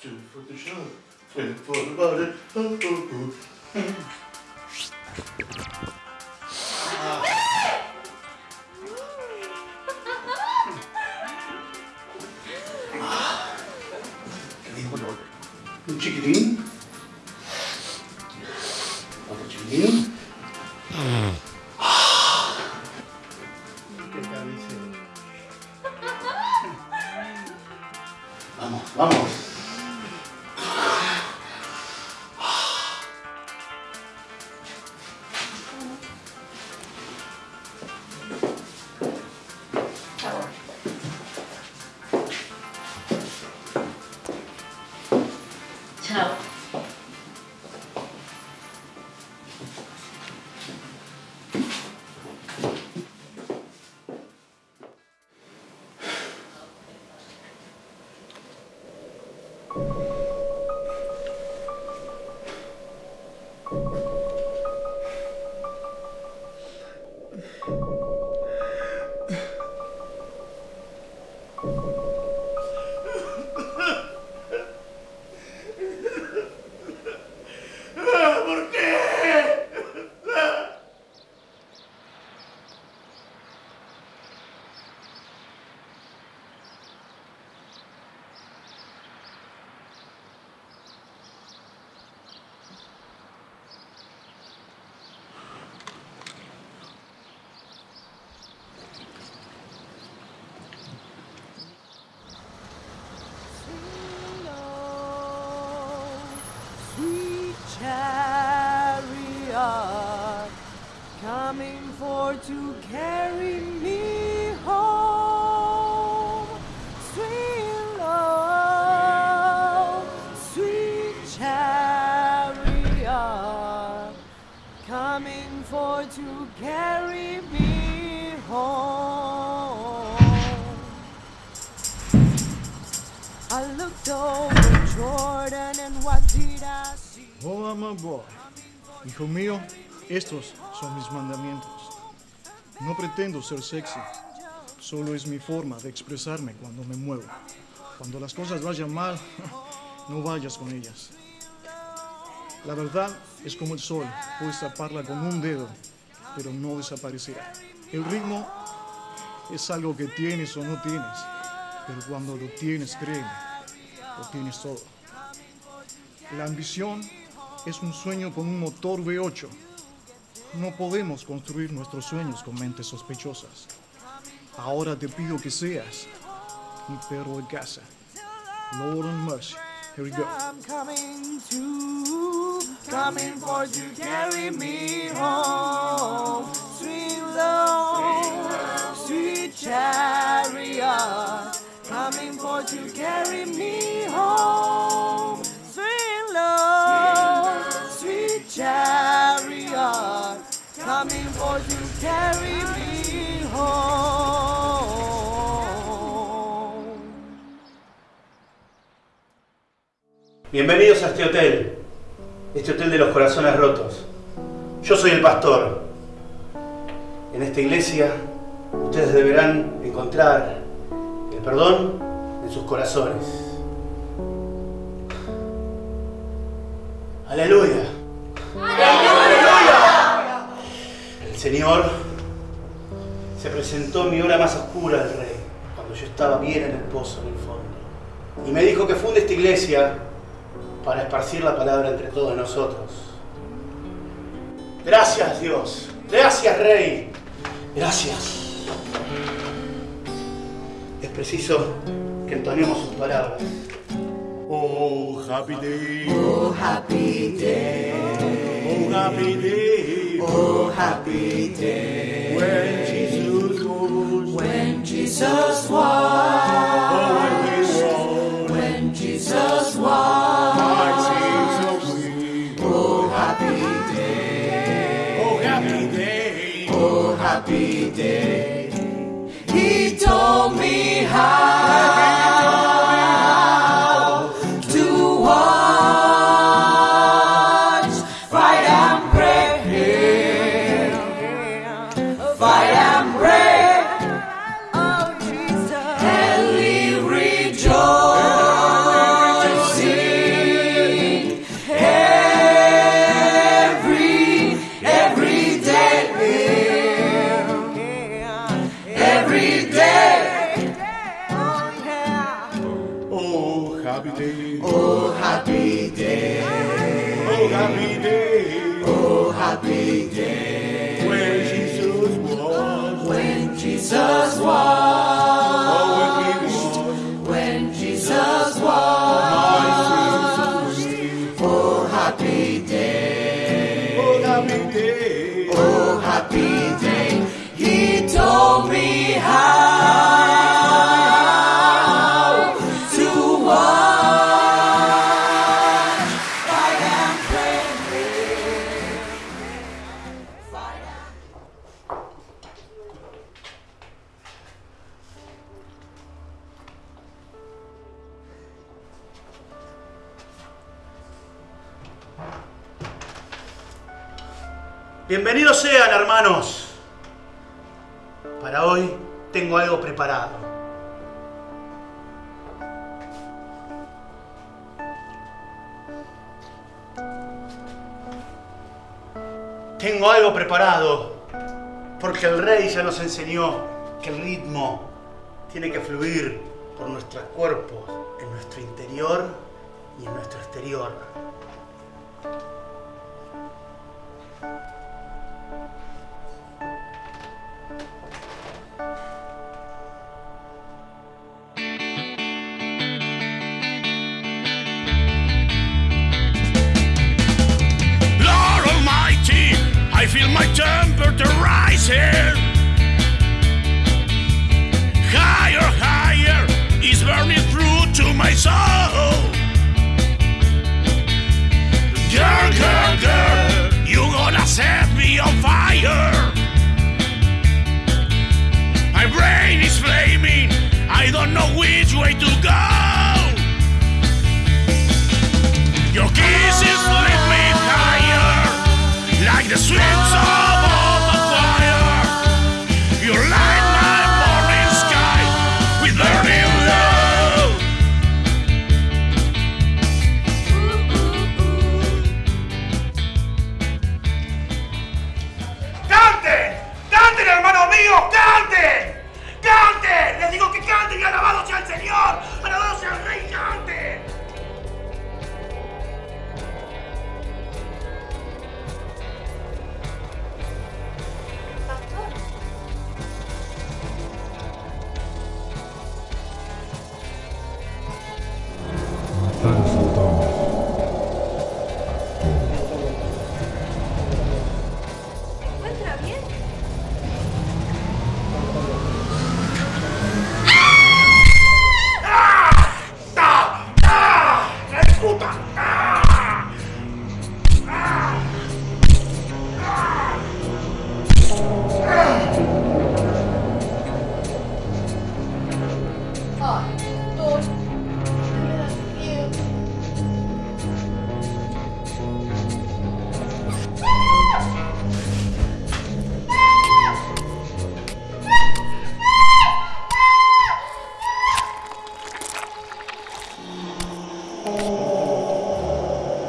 two for the show, three for the body. Oh, oh, oh. ¿Qué dijo lo- ¿Un chiquitín? Oh, boy. Hijo mío, estos son mis mandamientos. No pretendo ser sexy, solo es mi forma de expresarme cuando me muevo. Cuando las cosas vayan mal, no vayas con ellas. La verdad es como el sol, puedes taparla con un dedo, pero no desaparecerá. El ritmo es algo que tienes o no tienes, pero cuando lo tienes, créeme, lo tienes todo. La ambición es un sueño con un motor V8. No podemos construir nuestros sueños con mentes sospechosas. Ahora te pido que seas mi perro de casa. Lord and mercy. Here we go. I'm coming to, coming for to carry me home. Sweet love, sweet chariot, coming for to carry me home. Sweet love, sweet chariot, coming for to carry me home. Bienvenidos a este hotel, este hotel de los corazones rotos. Yo soy el pastor. En esta iglesia ustedes deberán encontrar el perdón en sus corazones. Aleluya. Aleluya. El Señor se presentó en mi hora más oscura al Rey, cuando yo estaba bien en el pozo, en el fondo. Y me dijo que funde esta iglesia para esparcir la palabra entre todos nosotros. Gracias Dios, gracias Rey, gracias. Es preciso que entonemos sus palabras. Oh, happy day. Oh, happy day. Oh, happy day. Oh, happy day. When Jesus goes. When Jesus walks. Oh, when he walks. When Jesus away. Oh, happy day. Oh, happy day. Told me how day. Oh, happy day. Oh, happy day. Bienvenidos sean, hermanos. Para hoy tengo algo preparado. Tengo algo preparado porque el rey ya nos enseñó que el ritmo tiene que fluir por nuestros cuerpos, en nuestro interior y en nuestro exterior.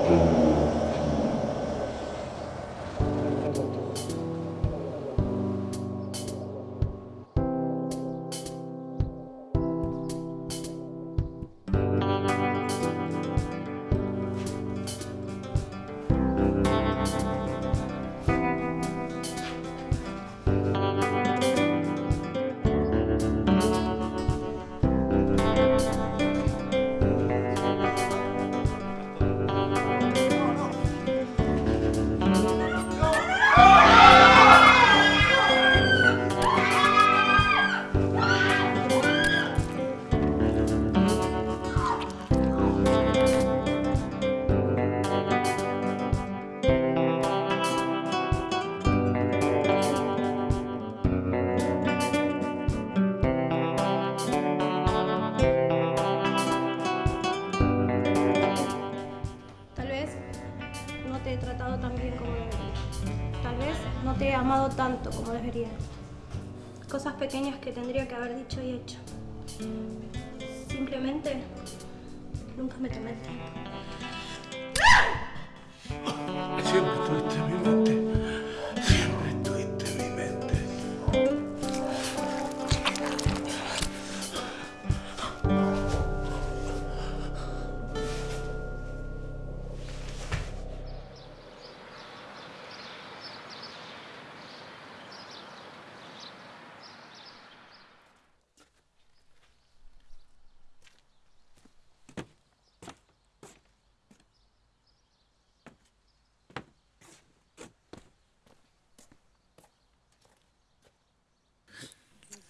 Amen. Amado tanto como debería. Cosas pequeñas que tendría que haber dicho y hecho. Simplemente nunca me tomé.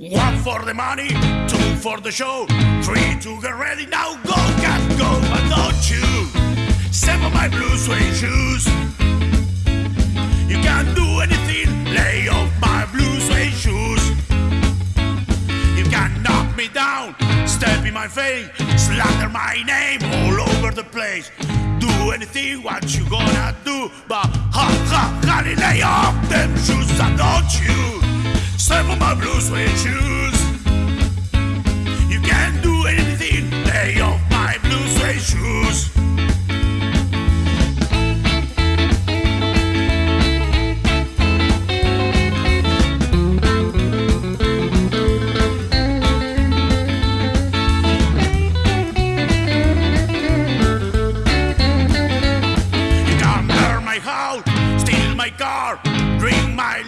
One for the money, two for the show, three to get ready. Now go, cat, go, but don't you step on my blue suede shoes. You can't do anything, lay off my blue suede shoes. You can knock me down, step in my face, slander my name all over the place. Do anything, what you gonna do? But ha ha, honey, lay off them shoes, and don't you on my blue suede shoes. You can't do anything, lay off my blue suede shoes.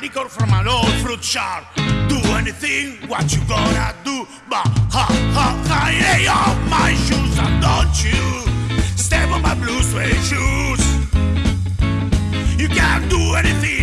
Liquor from an old fruit jar. Do anything, what you gonna do? But ha ha ha, lay off my shoes and don't you step on my blue suede shoes. You can't do anything,